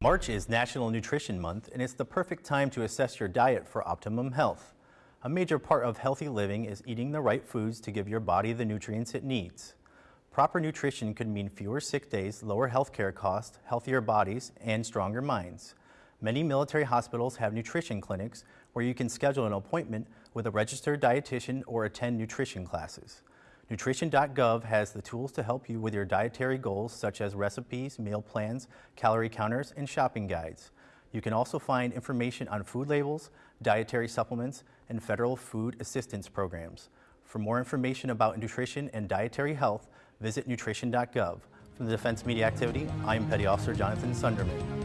March is National Nutrition Month, and it's the perfect time to assess your diet for optimum health. A major part of healthy living is eating the right foods to give your body the nutrients it needs. Proper nutrition could mean fewer sick days, lower healthcare costs, healthier bodies, and stronger minds. Many military hospitals have nutrition clinics where you can schedule an appointment with a registered dietitian or attend nutrition classes. Nutrition.gov has the tools to help you with your dietary goals such as recipes, meal plans, calorie counters, and shopping guides. You can also find information on food labels, dietary supplements, and federal food assistance programs. For more information about nutrition and dietary health, visit nutrition.gov. From the Defense Media Activity, I am Petty Officer Jonathan Sunderman.